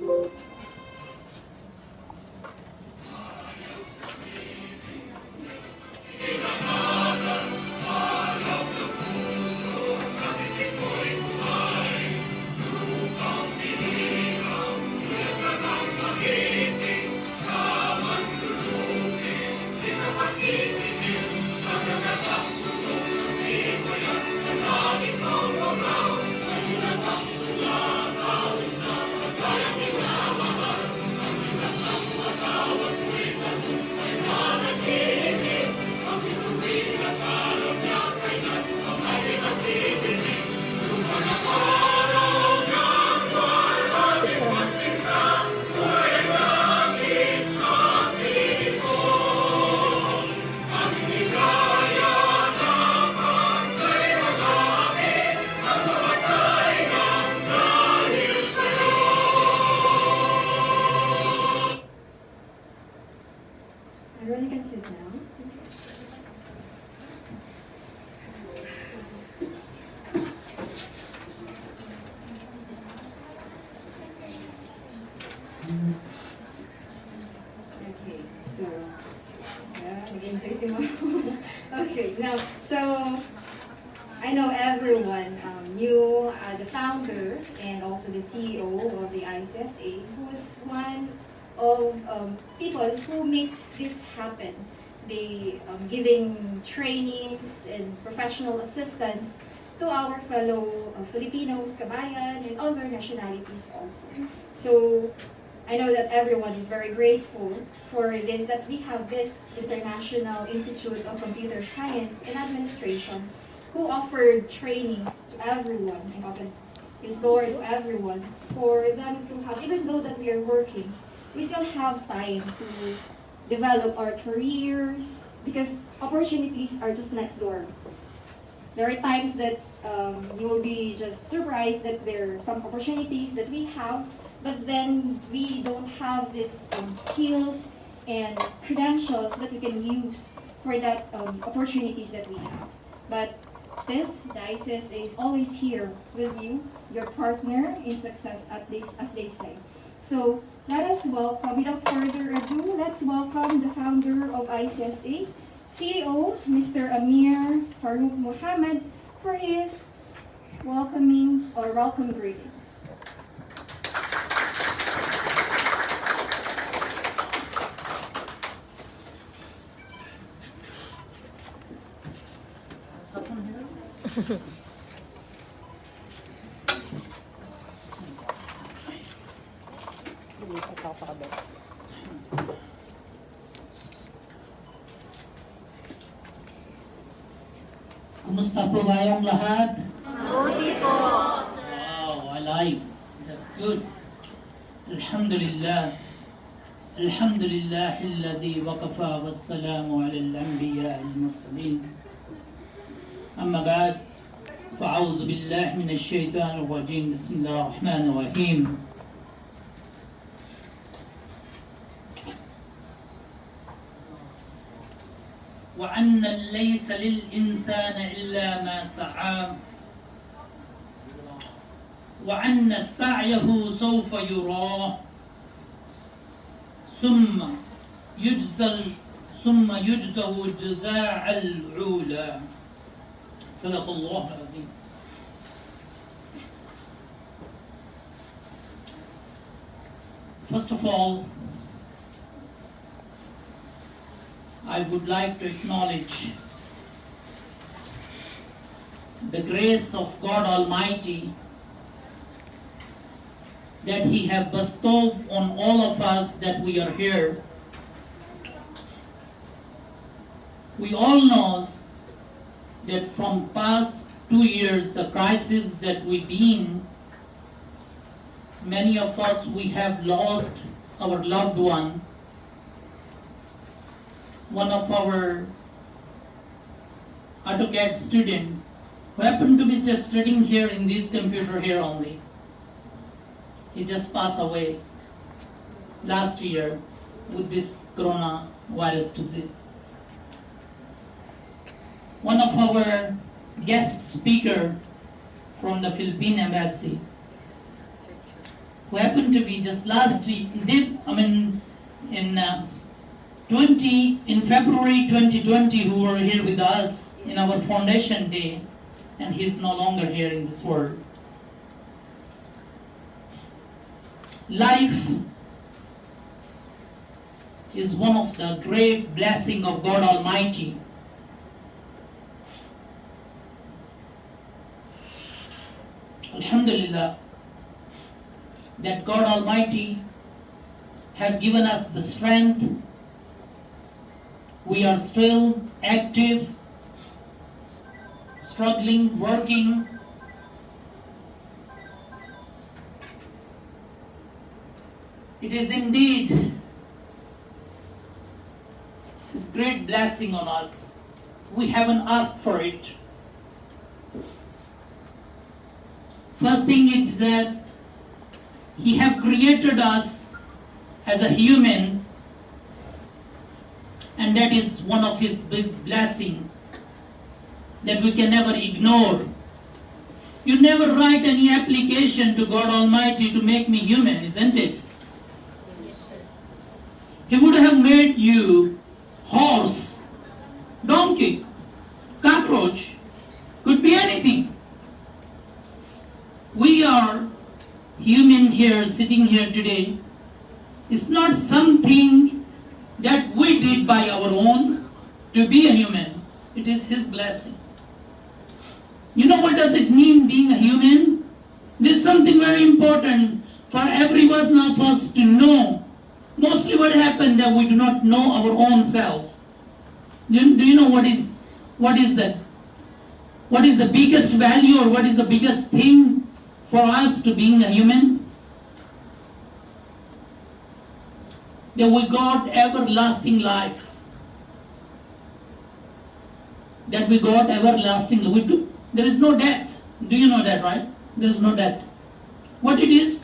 Everyone now, so, I know everyone um, knew uh, the founder and also the CEO of the ICSA, who's one of um, people who makes this happen. They um, giving trainings and professional assistance to our fellow uh, Filipinos, kabayan, and other nationalities also. So I know that everyone is very grateful for this, that we have this International Institute of Computer Science and Administration who offered trainings to everyone and opened his door to everyone for them to have, even though that we are working, we still have time to develop our careers because opportunities are just next door. There are times that um, you will be just surprised that there are some opportunities that we have, but then we don't have these um, skills and credentials that we can use for that um, opportunities that we have. But this, ICSA, is always here with you, your partner in success, at least as they say. So let us welcome, without further ado, let's welcome the founder of ICSA, CEO, Mr. Amir Farouk Muhammad, for his welcoming or welcome greetings. Kumusta po kayong lahat? Mabuti po. Wow, alive. That's good. Alhamdulillah. الحمد لله الذي وكفى والسلام على الأنبياء المرسلين أما بعد فأعوذ بالله من الشيطان الرجيم بسم الله الرحمن الرحيم وأن ليس للإنسان إلا ما سعى. وأن سعيه سوف يراه. ثم يجزى ثم يجزه الجزاء العولى صدق الله العظيم. First of all, I would like to acknowledge the grace of God Almighty that He have bestowed on all of us that we are here. We all knows that from past two years, the crisis that we've been, many of us we have lost our loved one. One of our AutoCAD student who happened to be just studying here in this computer here only. He just passed away last year with this coronavirus disease. One of our guest speaker from the Philippine embassy, who happened to be just last ye- did I mean in uh, 20 in February 2020 who were here with us in our foundation day and he's no longer here in this world. Life is one of the great blessing of God Almighty. Alhamdulillah that God Almighty have given us the strength. We are still active, struggling, working. It is indeed His great blessing on us. We haven't asked for it. First thing is that He have created us as a human, and that is one of His big blessing that we can never ignore. You never write any application to God Almighty to make me human, isn't it? He would have made you horse, donkey, cockroach, could be anything. We are human here, sitting here today. It's not something that we did by our own to be a human. It is His blessing. You know what does it mean being a human? This is something very important for every one of us to know. Mostly what happened that we do not know our own self. Do you, do you know what is what is that? What is the biggest value or what is the biggest thing for us to being a human? That we got everlasting life. That we got everlasting do, there is no death. Do you know that, right? There is no death. What it is,